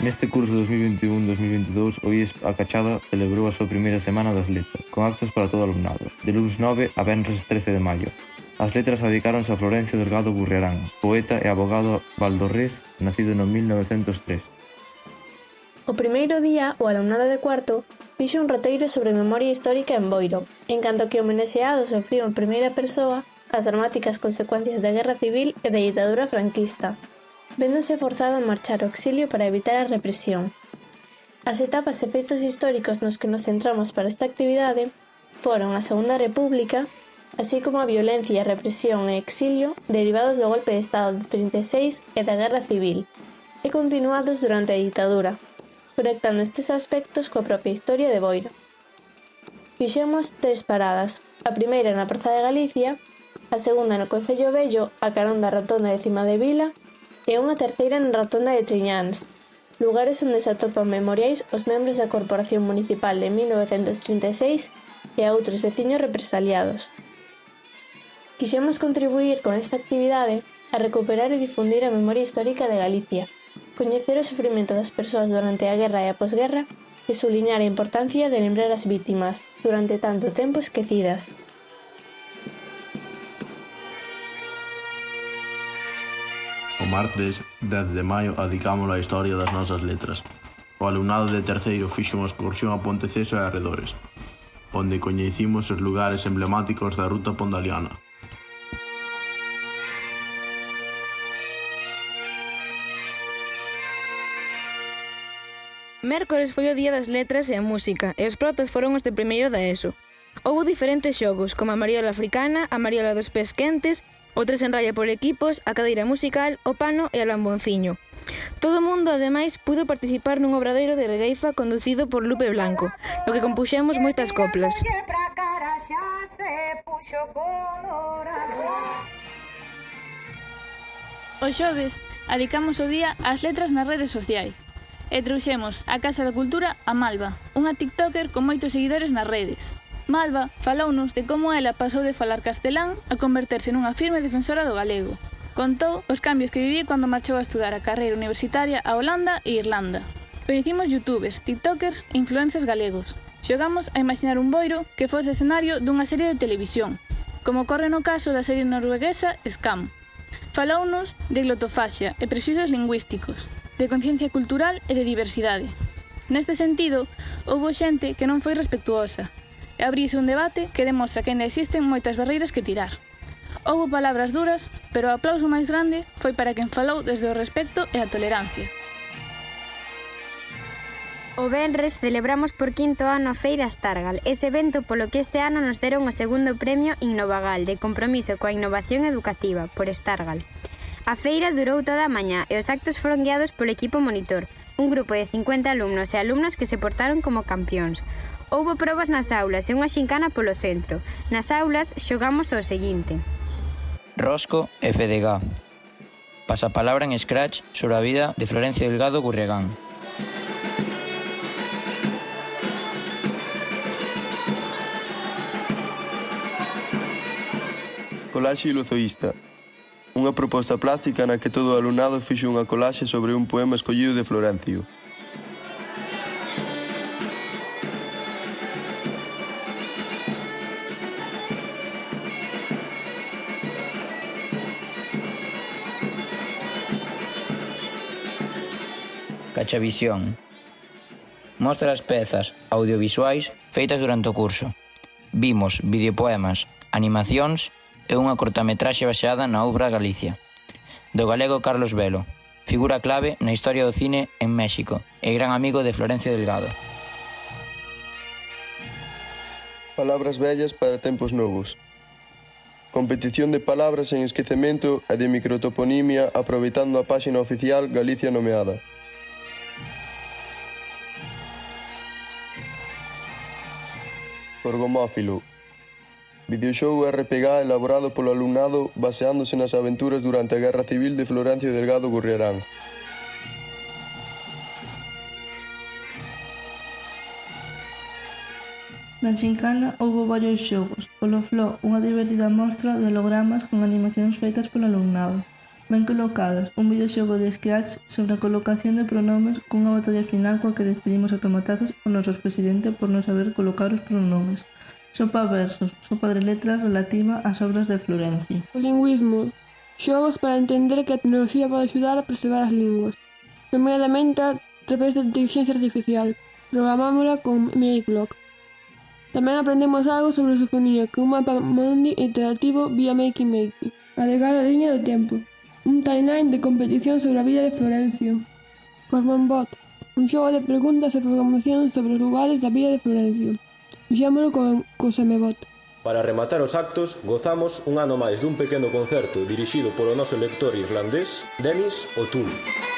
Neste curso 2021-2022 o IES A Cachada celebrou a súa primeira semana das letras, con actos para todo o alumnado, de lunes 9 a venres 13 de maio. As letras adicáronse a Florencio Delgado Burriarán, poeta e abogado valdorrés, nacido no 1903. O primeiro día, o alumnado de cuarto fixo un roteiro sobre memoria histórica en Boiro, en canto que o homenaxeado sofriu en primeira persoa as dramáticas consecuencias da Guerra Civil e da ditadura franquista, véndose forzado a marchar ao exilio para evitar a represión. As etapas e feitos históricos nos que nos centramos para esta actividade foron a Segunda República, así como a violencia, represión e exilio derivados do golpe de Estado de 36 e da Guerra Civil, e continuados durante a ditadura, conectando estes aspectos coa propia historia de Boiro. Fixemos tres paradas, a primeira na Praza de Galicia, a segunda no Concello Bello, a carón da Rotonda de Cima de Vila e unha terceira na Rotonda de Triñáns, lugares onde se atopan memoriais os membros da Corporación Municipal de 1936 e a outros veciños represaliados. Quixemos contribuir con esta actividade a recuperar e difundir a memoria histórica de Galicia, coñecer o sufrimento das persoas durante a guerra e a posguerra e suliñar a importancia de lembrar as vítimas, durante tanto tempo esquecidas, martes 10 de maio adicámoslo á historia das nosas letras. O alumnado de terceiro fixo unha excursión a Ponteceso e arredores, onde coñecimos os lugares emblemáticos da ruta pondaliana, Mércores foi o día das letras e a música, e os protas foron os de primeiro da ESO. Houbo diferentes xogos, como a mariola africana, a mariola dos pés quentes, o tres en raya por equipos, a cadeira musical, o pano e o lambonciño. Todo o mundo, ademais, pudo participar nun obradoiro de regueifa conducido por Lupe Blanco, no que compuxemos moitas coplas. O xoves adicamos o día ás letras nas redes sociais e trouxemos a Casa da Cultura a Malva, unha tiktoker con moitos seguidores nas redes. Malva falounos de como ela pasou de falar castelán a converterse nunha firme defensora do galego. Contou os cambios que viví cando marchou a estudar a carreira universitaria a Holanda e Irlanda. Coñecimos youtubers, tiktokers e influencers galegos. Xogamos a imaginar un boiro que fose escenario dunha serie de televisión, como ocorre no caso da serie norueguesa Scam. Falounos de glotofaxia e prexuizos lingüísticos, de conciencia cultural e de diversidade. Neste sentido, houbo xente que non foi respectuosa, e abrise un debate que demostra que ainda existen moitas barreiras que tirar. Houbo palabras duras, pero o aplauso máis grande foi para quen falou desde o respecto e a tolerancia. O Benres celebramos por quinto ano a Feira Stargal, ese evento polo que este ano nos deron o segundo premio Innovagal de compromiso coa innovación educativa por Stargal. A feira durou toda a mañá e os actos foron guiados polo equipo monitor, un grupo de 50 alumnos e alumnas que se portaron como campións. Houbo probas nas aulas e unha xincana polo centro. Nas aulas xogamos o seguinte. Rosco e Fedegá. Pasapalabra en Scratch sobre a vida de Florencio Delgado Gurregán. Colaxe iluzoísta. Unha proposta plástica na que todo o alumnado fixe unha colaxe sobre un poema escollido de Florencio. Cachavisión. Mostra as pezas audiovisuais feitas durante o curso. Vimos videopoemas, animacións e unha cortametraxe baseada na obra Galicia, do galego Carlos Velo, figura clave na historia do cine en México e gran amigo de Florencio Delgado. Palabras vellas para tempos novos. Competición de palabras en esquecemento e de microtoponimia aproveitando a páxina oficial Galicia Nomeada. Orgomófilo Videoxogo RPG elaborado polo alumnado baseándose nas aventuras durante a Guerra Civil de Florencio Delgado Gurriarán. Na Xincana houbo varios xogos, polo Flo unha divertida mostra de hologramas con animacións feitas polo alumnado. Ben colocados, un videoxogo de Scratch sobre a colocación de pronomes cunha batalla final coa que despedimos a tomatazos o nosos presidente por non saber colocar os pronomes. Sopa versos, sopa de letras relativa ás obras de Florencio. O lingüismo. Xogos para entender que a tecnoloxía pode axudar a preservar as linguas. Nomeadamente a través da inteligencia artificial. Programámola con Makeblock. Tamén aprendemos algo sobre sofonía, que un mapa mundi interactivo vía Makey Makey. A liña do. Un timeline de competición sobre a vida de Florencio. Cormanbot, un xogo de preguntas e programación sobre os lugares da vida de Florencio. Uxámolo con Cosemebot. Para rematar os actos, gozamos un ano máis dun pequeno concerto dirixido polo noso lector irlandés, Denis O'Toole.